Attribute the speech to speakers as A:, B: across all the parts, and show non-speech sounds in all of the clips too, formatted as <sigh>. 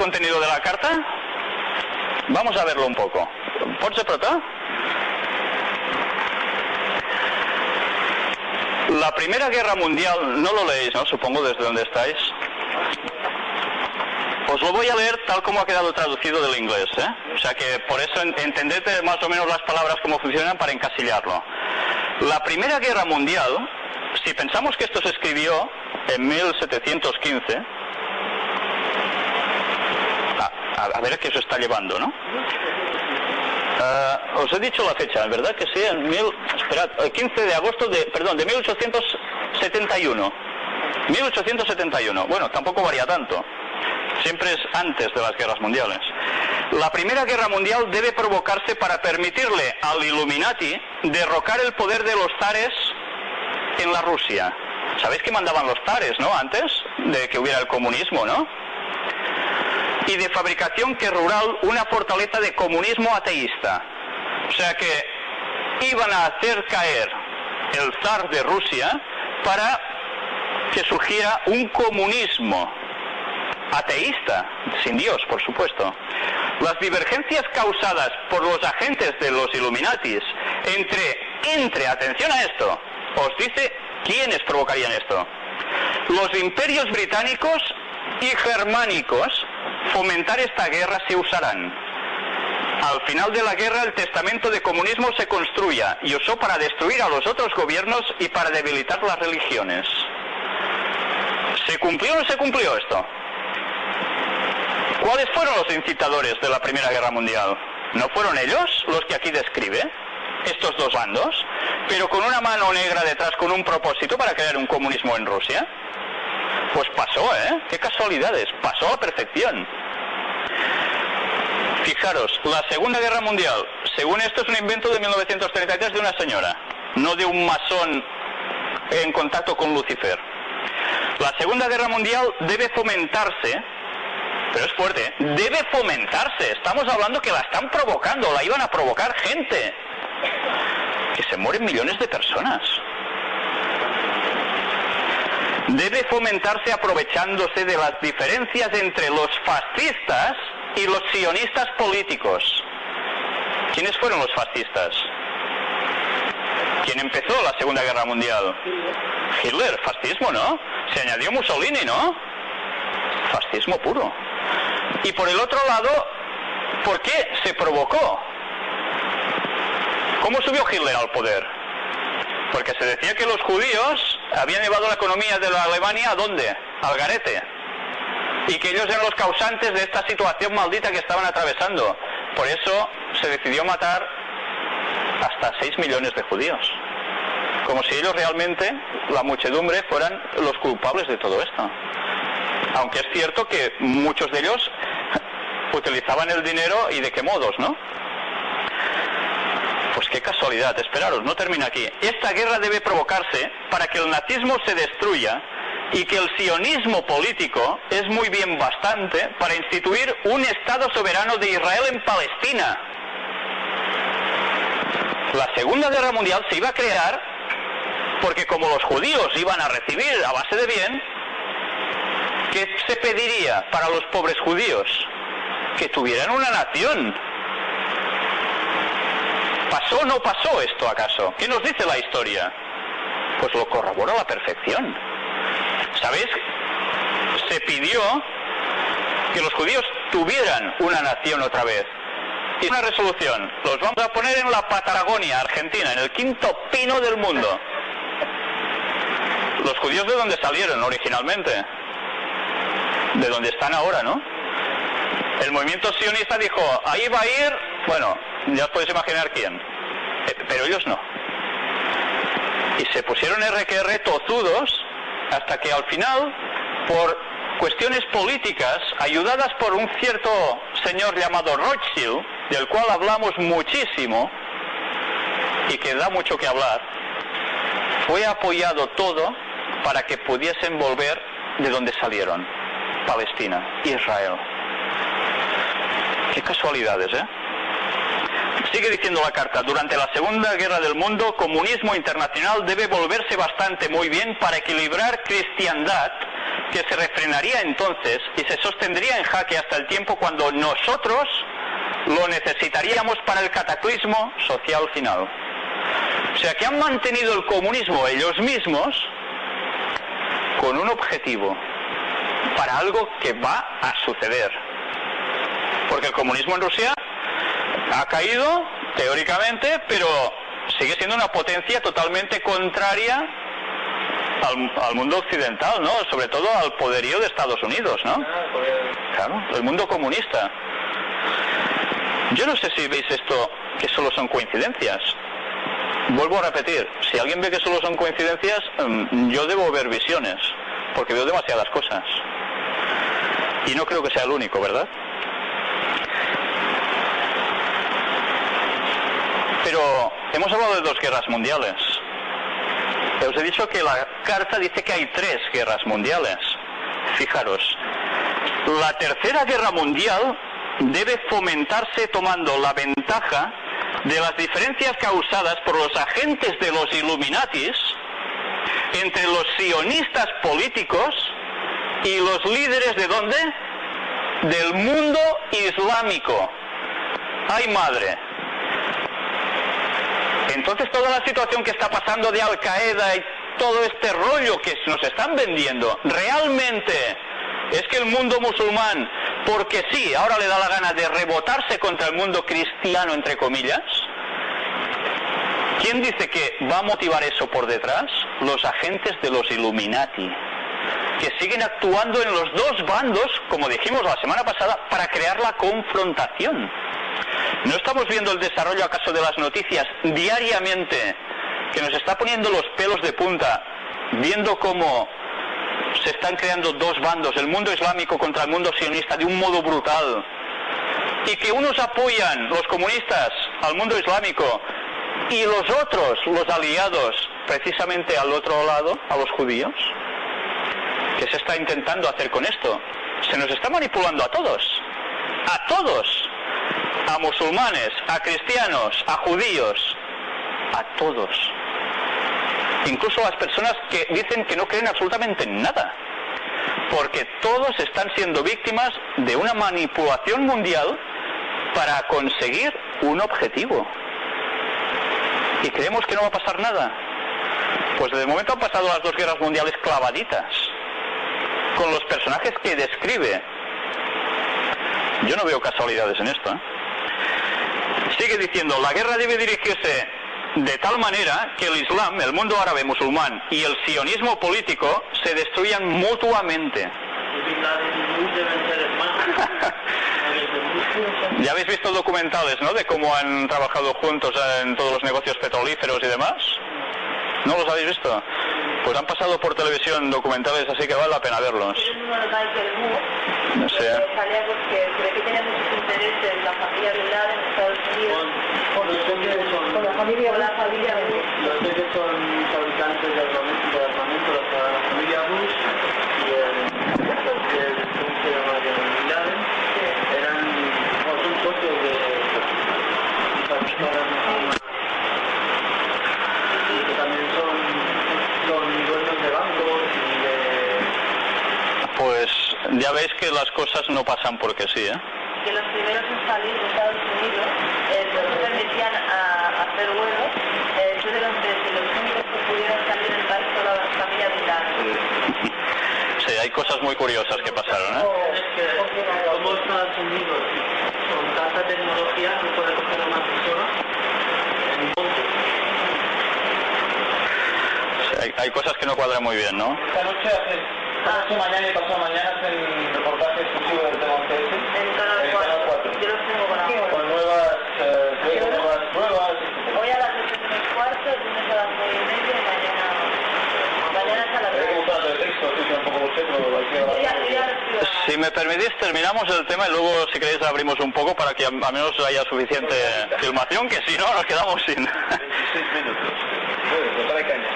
A: contenido de la carta? Vamos a verlo un poco. ¿Pots apretar? La Primera Guerra Mundial, no lo leéis, ¿no? Supongo desde donde estáis. Os lo voy a leer tal como ha quedado traducido del inglés, ¿eh? O sea que por eso entended más o menos las palabras cómo funcionan para encasillarlo. La Primera Guerra Mundial, si pensamos que esto se escribió en 1715, a, ver a qué se está llevando, ¿no? Ah, os he dicho la fecha, ¿verdad que sí? Esperad, 15 de agosto de, perdón, de 1871. 1871. Bueno, tampoco varía tanto. Siempre es antes de las guerras mundiales. La Primera Guerra Mundial debe provocarse para permitirle al Illuminati derrocar el poder de los zares en la Rusia. ¿Sabéis que mandaban los zares, no? Antes de que hubiera el comunismo, ¿no? Y de fabricación que rural una fortaleza de comunismo ateísta. O sea que iban a hacer caer el zar de Rusia para que surgiera un comunismo ateísta, sin Dios, por supuesto. Las divergencias causadas por los agentes de los Illuminatis entre, entre, atención a esto, os dice quiénes provocarían esto. Los imperios británicos y germánicos fomentar esta guerra se usarán. Al final de la guerra el testamento de comunismo se construya y usó para destruir a los otros gobiernos y para debilitar las religiones. ¿Se cumplió o no se cumplió esto? ¿Cuáles fueron los incitadores de la Primera Guerra Mundial? ¿No fueron ellos los que aquí describe? Estos dos bandos, pero con una mano negra detrás, con un propósito para crear un comunismo en Rusia. Pues pasó, ¿eh? Qué casualidades, pasó a perfección. Fijaros, la Segunda Guerra Mundial, según esto es un invento de 1933 de una señora, no de un masón en contacto con Lucifer. La Segunda Guerra Mundial debe fomentarse pero es fuerte, debe fomentarse. Estamos hablando que la están provocando, la iban a provocar gente. Que se mueren millones de personas. Debe fomentarse aprovechándose de las diferencias entre los fascistas y los sionistas políticos. ¿Quiénes fueron los fascistas? ¿Quién empezó la Segunda Guerra Mundial? Hitler, fascismo, ¿no? Se añadió Mussolini, ¿no? Fascismo puro. Y por el otro lado, ¿por qué se provocó? ¿Cómo subió Hitler al poder? Porque se decía que los judíos habían llevado la economía de la Alemania a dónde? Al garete. Y que ellos eran los causantes de esta situación maldita que estaban atravesando. Por eso se decidió matar hasta 6 millones de judíos. Como si ellos realmente, la muchedumbre, fueran los culpables de todo esto. Aunque es cierto que muchos de ellos utilizaban el dinero y de qué modos, ¿no? Pues qué casualidad, esperaros, no termina aquí. Esta guerra debe provocarse para que el nazismo se destruya y que el sionismo político es muy bien bastante para instituir un Estado soberano de Israel en Palestina. La Segunda Guerra Mundial se iba a crear porque como los judíos iban a recibir a base de bien, ¿qué se pediría para los pobres judíos? que tuvieran una nación. ¿Pasó o no pasó esto acaso? ¿Qué nos dice la historia? Pues lo corroboró a la perfección. ¿Sabéis? Se pidió que los judíos tuvieran una nación otra vez. Y una resolución, los vamos a poner en la Patagonia, Argentina, en el quinto pino del mundo. Los judíos de dónde salieron originalmente, de donde están ahora, ¿no? El movimiento sionista dijo, ahí va a ir, bueno, ya os podéis imaginar quién, eh, pero ellos no. Y se pusieron RQR tozudos hasta que al final, por cuestiones políticas, ayudadas por un cierto señor llamado Rothschild, del cual hablamos muchísimo y que da mucho que hablar, fue apoyado todo para que pudiesen volver de donde salieron, Palestina, Israel. Qué casualidades, ¿eh? Sigue diciendo la carta, durante la Segunda Guerra del Mundo, comunismo internacional debe volverse bastante muy bien para equilibrar cristiandad que se refrenaría entonces y se sostendría en jaque hasta el tiempo cuando nosotros lo necesitaríamos para el cataclismo social final. O sea que han mantenido el comunismo ellos mismos con un objetivo, para algo que va a suceder. Porque el comunismo en Rusia ha caído, teóricamente, pero sigue siendo una potencia totalmente contraria al, mundo occidental, ¿no? Sobre todo al poderío de Estados Unidos, ¿no? Claro, el mundo comunista. Yo no sé si veis esto que solo son coincidencias. Vuelvo a repetir, si alguien ve que solo son coincidencias, mm, yo debo ver visiones, porque veo demasiadas cosas. Y no creo que sea el único, ¿verdad? Pero hemos hablado de dos guerras mundiales. Os he dicho que la carta dice que hay tres guerras mundiales. Fijaros, la tercera guerra mundial debe fomentarse tomando la ventaja de las diferencias causadas por los agentes de los Illuminatis entre los sionistas políticos y los líderes de dónde? Del mundo islámico. ¡Ay madre! Entonces toda la situación que está pasando de Al Qaeda y todo este rollo que nos están vendiendo, realmente es que el mundo musulmán, porque sí, ahora le da la gana de rebotarse contra el mundo cristiano, entre comillas, ¿quién dice que va a motivar eso por detrás? Los agentes de los Illuminati, que siguen actuando en los dos bandos, como dijimos la semana pasada, para crear la confrontación. ¿No estamos viendo el desarrollo acaso de las noticias diariamente que nos está poniendo los pelos de punta, viendo cómo se están creando dos bandos, el mundo islámico contra el mundo sionista, de un modo brutal? Y que unos apoyan, los comunistas, al mundo islámico y los otros, los aliados, precisamente al otro lado, a los judíos. ¿Qué se está intentando hacer con esto? Se nos está manipulando a todos. A todos a musulmanes, a cristianos, a judíos, a todos. Incluso a las personas que dicen que no creen absolutamente en nada. Porque todos están siendo víctimas de una manipulación mundial para conseguir un objetivo. ¿Y creemos que no va a pasar nada? Pues desde el momento han pasado las dos guerras mundiales clavaditas, con los personajes que describe. Yo no veo casualidades en esto. ¿eh? Sigue diciendo, la guerra debe dirigirse de tal manera que el Islam, el mundo árabe musulmán y el sionismo político se destruyan mutuamente. <laughs> ya habéis visto documentales, ¿no? De cómo han trabajado juntos en todos los negocios petrolíferos y demás. ¿No los habéis visto? Pues han pasado por televisión documentales, así que vale la pena verlos.
B: Muchos intereses la familia Bin Laden en Estados Unidos. Con, con, con la familia, con la familia
C: Los que son fabricantes de armamento, de armamento la familia Bush y el, el, ¿cómo se llama? De Bin Laden. Eran, no, son socios de, de fabricar
A: ya veis que las cosas no pasan porque sí, ¿eh?
B: Que los primeros en salir de Estados Unidos eh, no permitían a, hacer vuelos, eh, fueron de los únicos que pudieron salir del país con la familia militar. <laughs>
A: Sí, hay cosas muy curiosas que pasaron, ¿eh?
C: Es que, como Estados Unidos, con tanta tecnología, no puede coger a una persona en un monte.
A: Sí, hay, hay cosas que no cuadran muy bien, ¿no?
C: Esta noche hace Ah, sí, mañana y pasado mañana hacen reportaje exclusivo del tema.
B: En Canal 4. Yo los tengo con aquí.
C: Con nuevas, eh, nuevas pruebas.
B: Hoy a las 8 menos cuarto, lunes a las 9 y media y mañana. Mañana 9.
C: el texto, sí, un poco boceto,
A: Si me permitís, terminamos el tema y luego, si queréis, abrimos un poco para que al menos haya suficiente filmación, que si no, nos quedamos sin.
C: 26 minutos.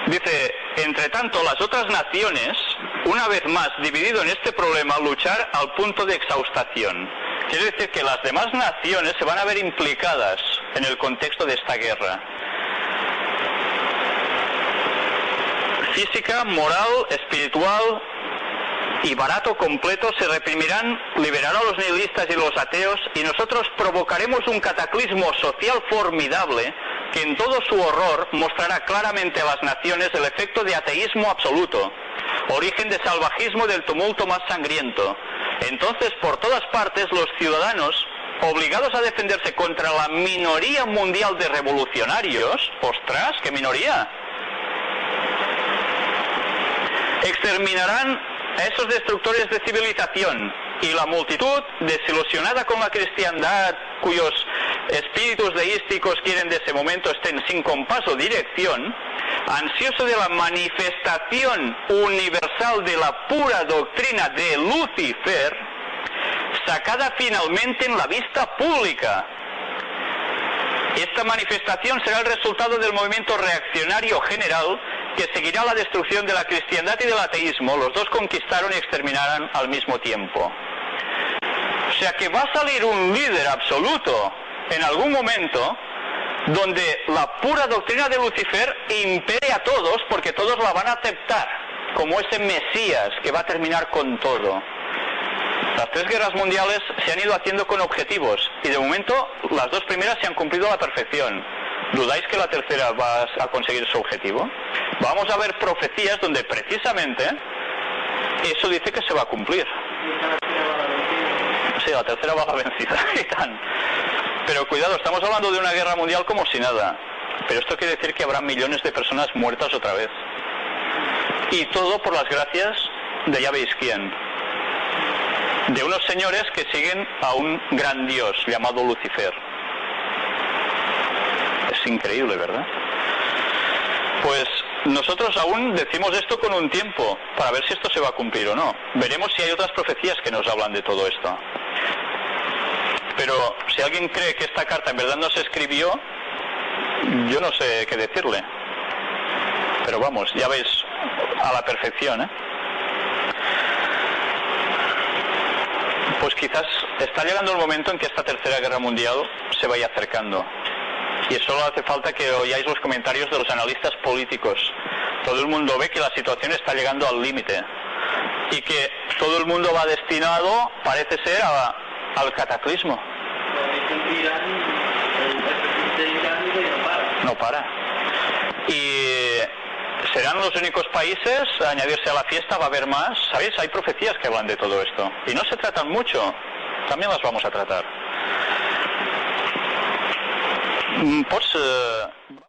A: Dice, entre tanto, las otras naciones, una vez más dividido en este problema, luchar al punto de exhaustación. Quiere decir que las demás naciones se van a ver implicadas en el contexto de esta guerra. Física, moral, espiritual y barato completo se reprimirán, liberará a los nihilistas y los ateos y nosotros provocaremos un cataclismo social formidable que en todo su horror mostrará claramente a las naciones el efecto de ateísmo absoluto, origen de salvajismo del tumulto más sangriento. Entonces, por todas partes, los ciudadanos, obligados a defenderse contra la minoría mundial de revolucionarios, ostras, qué minoría, exterminarán a esos destructores de civilización y la multitud, desilusionada con la cristiandad, cuyos espíritus deísticos quieren de ese momento estén sin compás o dirección, ansioso de la manifestación universal de la pura doctrina de Lucifer, sacada finalmente en la vista pública. Esta manifestación será el resultado del movimiento reaccionario general que seguirá la destrucción de la cristiandad y del ateísmo. Los dos conquistaron y exterminarán al mismo tiempo. O sea que va a salir un líder absoluto en algún momento donde la pura doctrina de Lucifer impere a todos porque todos la van a aceptar como ese Mesías que va a terminar con todo. Las tres guerras mundiales se han ido haciendo con objetivos y de momento las dos primeras se han cumplido a la perfección. ¿Dudáis que la tercera va a conseguir su objetivo? Vamos a ver profecías donde precisamente eso dice que se va a cumplir. Sí, la tercera va a vencida. <laughs> Pero cuidado, estamos hablando de una guerra mundial como si nada. Pero esto quiere decir que habrá millones de personas muertas otra vez. Y todo por las gracias de ya veis quién. De unos señores que siguen a un gran dios llamado Lucifer. Increíble, ¿verdad? Pues nosotros aún decimos esto con un tiempo para ver si esto se va a cumplir o no. Veremos si hay otras profecías que nos hablan de todo esto. Pero si alguien cree que esta carta en verdad no se escribió, yo no sé qué decirle. Pero vamos, ya veis a la perfección, ¿eh? Pues quizás está llegando el momento en que esta tercera guerra mundial se vaya acercando. Y solo hace falta que oigáis los comentarios de los analistas políticos. Todo el mundo ve que la situación está llegando al límite y que todo el mundo va destinado, parece ser, a, al cataclismo. No para. Y serán los únicos países a añadirse a la fiesta, va a haber más. ¿Sabéis? Hay profecías que hablan de todo esto. Y no se tratan mucho. También las vamos a tratar. Pots... Eh,